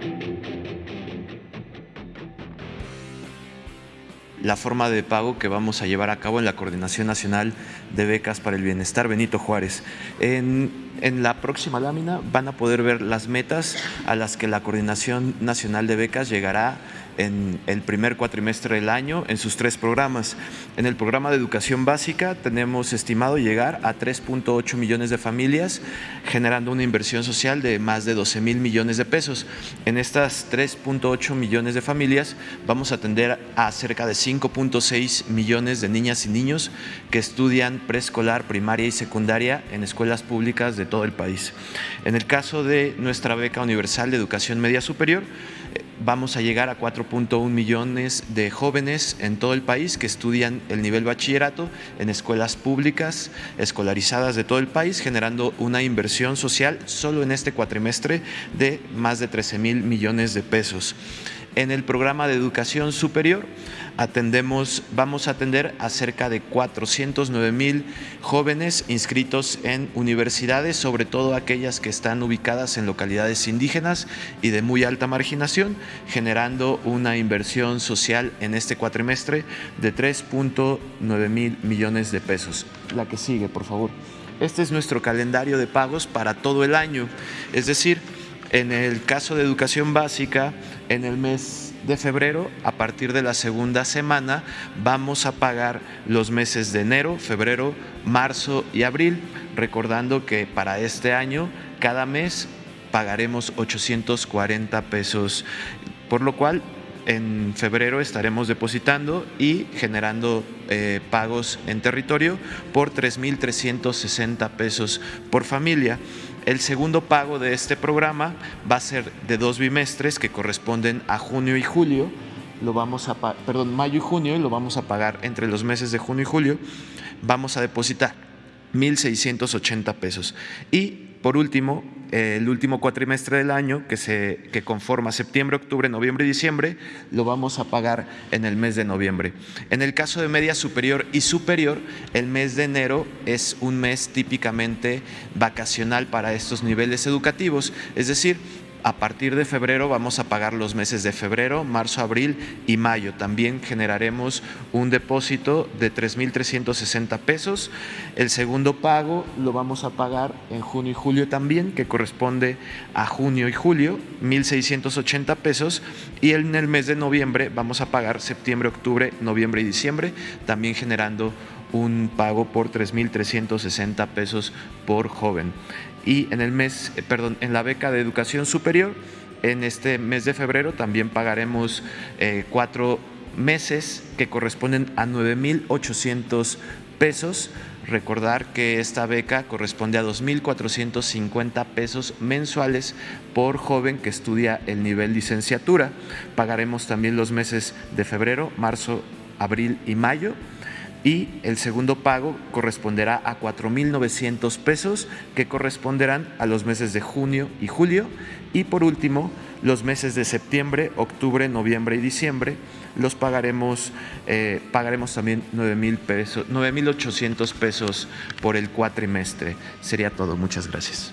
Thank you. La forma de pago que vamos a llevar a cabo en la Coordinación Nacional de Becas para el Bienestar Benito Juárez. En, en, la próxima lámina van a poder ver las metas a las que la Coordinación Nacional de Becas llegará en el primer cuatrimestre del año en sus tres programas. En el programa de educación básica tenemos estimado llegar a 3.8 millones de familias, generando una inversión social de más de 12 mil millones de pesos. En estas 3.8 millones de familias vamos a atender a cerca de 5.6 millones de niñas y niños que estudian preescolar, primaria y secundaria en escuelas públicas de todo el país. En el caso de nuestra beca universal de educación media superior, vamos a llegar a 4.1 millones de jóvenes en todo el país que estudian el nivel bachillerato en escuelas públicas escolarizadas de todo el país, generando una inversión social solo en este cuatrimestre de más de 13 mil millones de pesos. En el programa de educación superior atendemos, vamos a atender a cerca de 409 mil jóvenes inscritos en universidades, sobre todo aquellas que están ubicadas en localidades indígenas y de muy alta marginación, generando una inversión social en este cuatrimestre de 3.9 mil millones de pesos. La que sigue, por favor. Este es nuestro calendario de pagos para todo el año, es decir, en el caso de educación básica, en el mes de febrero, a partir de la segunda semana, vamos a pagar los meses de enero, febrero, marzo y abril, recordando que para este año, cada mes pagaremos 840 pesos, por lo cual en febrero estaremos depositando y generando eh, pagos en territorio por 3.360 pesos por familia. El segundo pago de este programa va a ser de dos bimestres que corresponden a junio y julio. Lo vamos a, perdón, mayo y junio y lo vamos a pagar entre los meses de junio y julio. Vamos a depositar 1.680 pesos. Y por último, el último cuatrimestre del año, que, se, que conforma septiembre, octubre, noviembre y diciembre, lo vamos a pagar en el mes de noviembre. En el caso de media superior y superior, el mes de enero es un mes típicamente vacacional para estos niveles educativos, es decir, a partir de febrero vamos a pagar los meses de febrero, marzo, abril y mayo. También generaremos un depósito de 3.360 pesos. El segundo pago lo vamos a pagar en junio y julio también, que corresponde a junio y julio, 1.680 pesos. Y en el mes de noviembre vamos a pagar septiembre, octubre, noviembre y diciembre, también generando un pago por 3.360 pesos por joven y en el mes, eh, perdón, en la beca de educación superior, en este mes de febrero también pagaremos eh, cuatro meses que corresponden a 9.800 pesos. Recordar que esta beca corresponde a 2.450 pesos mensuales por joven que estudia el nivel licenciatura. Pagaremos también los meses de febrero, marzo, abril y mayo y el segundo pago corresponderá a 4.900 pesos que corresponderán a los meses de junio y julio y por último los meses de septiembre, octubre, noviembre y diciembre los pagaremos, eh, pagaremos también 9.000 pesos, 9.800 pesos por el cuatrimestre. Sería todo. Muchas gracias.